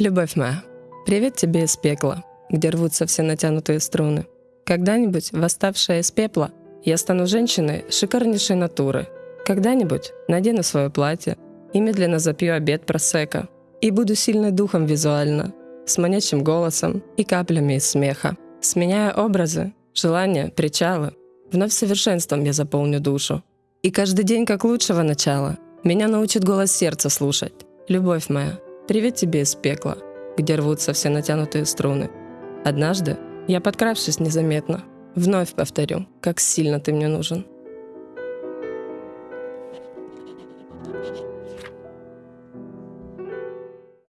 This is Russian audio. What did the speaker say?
Любовь моя, привет тебе из пекла, где рвутся все натянутые струны. Когда-нибудь, восставшая из пепла, я стану женщиной шикарнейшей натуры. Когда-нибудь надену свое платье и медленно запью обед просека. И буду сильной духом визуально, с манящим голосом и каплями из смеха. Сменяя образы, желания, причалы, вновь совершенством я заполню душу. И каждый день как лучшего начала меня научит голос сердца слушать. Любовь моя, Привет тебе из пекла, где рвутся все натянутые струны. Однажды, я подкравшись незаметно, вновь повторю, как сильно ты мне нужен.